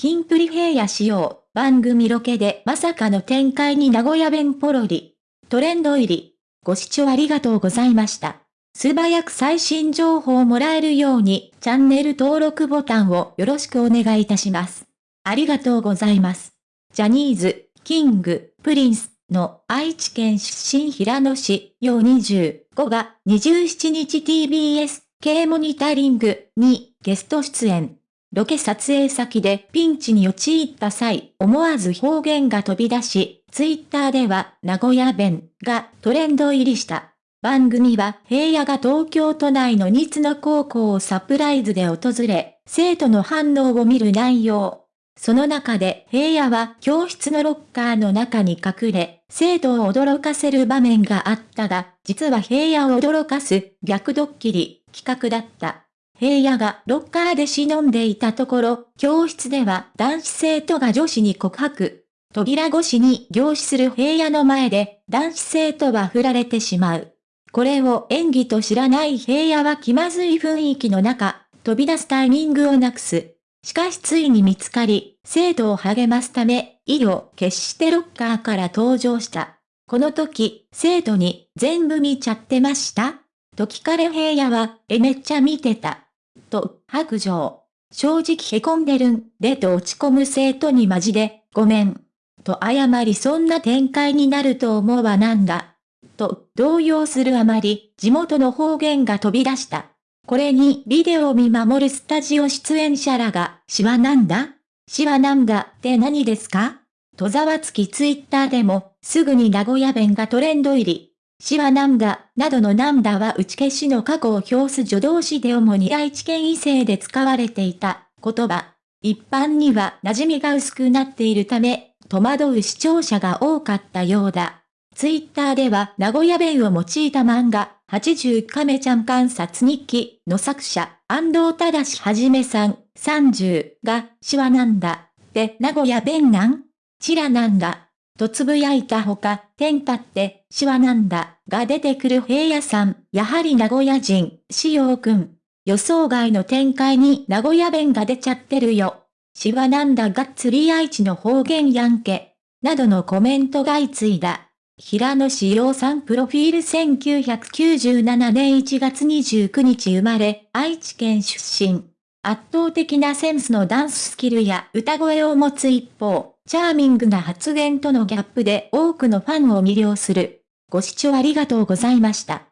キンプリ平野仕様、番組ロケでまさかの展開に名古屋弁ポロリ。トレンド入り。ご視聴ありがとうございました。素早く最新情報をもらえるように、チャンネル登録ボタンをよろしくお願いいたします。ありがとうございます。ジャニーズ、キング、プリンスの愛知県出身平野市、陽25が27日 TBS 系モニタリングにゲスト出演。ロケ撮影先でピンチに陥った際、思わず方言が飛び出し、ツイッターでは名古屋弁がトレンド入りした。番組は平野が東京都内のニツの高校をサプライズで訪れ、生徒の反応を見る内容。その中で平野は教室のロッカーの中に隠れ、生徒を驚かせる場面があったが、実は平野を驚かす逆ドッキリ企画だった。平野がロッカーで忍んでいたところ、教室では男子生徒が女子に告白。扉越しに凝視する平野の前で、男子生徒は振られてしまう。これを演技と知らない平野は気まずい雰囲気の中、飛び出すタイミングをなくす。しかしついに見つかり、生徒を励ますため、意を決してロッカーから登場した。この時、生徒に全部見ちゃってました？と聞かれ平野は、えめっちゃ見てた。と、白状。正直凹んでるんでと落ち込む生徒にマジで、ごめん。と謝りそんな展開になると思うわなんだ。と、動揺するあまり、地元の方言が飛び出した。これにビデオを見守るスタジオ出演者らが、シワなんだ？シワなんだ？って何ですか？とざわつきツイッターでも、すぐに名古屋弁がトレンド入り。死はなんだ、などのなんだは打ち消しの過去を表す助動詞で主に愛知県異性で使われていた言葉。一般には馴染みが薄くなっているため、戸惑う視聴者が多かったようだ。ツイッターでは名古屋弁を用いた漫画、80亀ちゃん観察日記の作者、安藤正はじめさん、30が、手話なんだ。で、名古屋弁なん？チラなんだ。とつぶやいたほか、テンパって、シワなんだ、が出てくる平野さん、やはり名古屋人、しようくん。予想外の展開に名古屋弁が出ちゃってるよ。シワなんだがっつり愛知の方言やんけ。などのコメントが相次いだ。平野志陽さんプロフィール1997年1月29日生まれ、愛知県出身。圧倒的なセンスのダンススキルや歌声を持つ一方、チャーミングな発言とのギャップで多くのファンを魅了する。ご視聴ありがとうございました。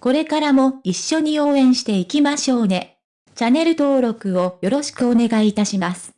これからも一緒に応援していきましょうね。チャンネル登録をよろしくお願いいたします。